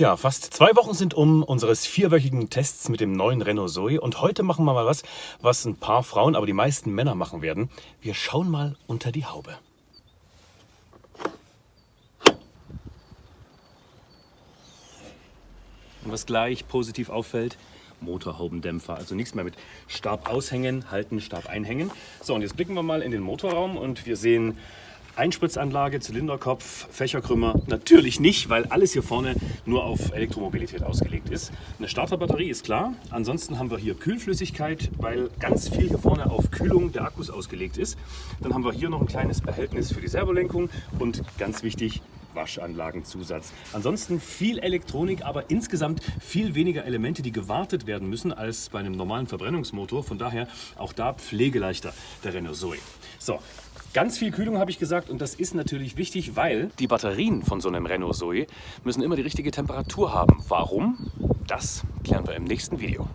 Ja, fast zwei Wochen sind um unseres vierwöchigen Tests mit dem neuen Renault Zoe und heute machen wir mal was, was ein paar Frauen, aber die meisten Männer machen werden. Wir schauen mal unter die Haube. Und was gleich positiv auffällt, Motorhaubendämpfer. Also nichts mehr mit Stab aushängen, halten, Stab einhängen. So, und jetzt blicken wir mal in den Motorraum und wir sehen Einspritzanlage, Zylinderkopf, Fächerkrümmer natürlich nicht, weil alles hier vorne nur auf Elektromobilität ausgelegt ist. Eine Starterbatterie ist klar. Ansonsten haben wir hier Kühlflüssigkeit, weil ganz viel hier vorne auf Kühlung der Akkus ausgelegt ist. Dann haben wir hier noch ein kleines Behältnis für die Servolenkung und ganz wichtig, Waschanlagenzusatz. Ansonsten viel Elektronik, aber insgesamt viel weniger Elemente, die gewartet werden müssen als bei einem normalen Verbrennungsmotor. Von daher auch da pflegeleichter der Renault Zoe. So, Ganz viel Kühlung habe ich gesagt und das ist natürlich wichtig, weil die Batterien von so einem Renault Zoe müssen immer die richtige Temperatur haben. Warum? Das klären wir im nächsten Video.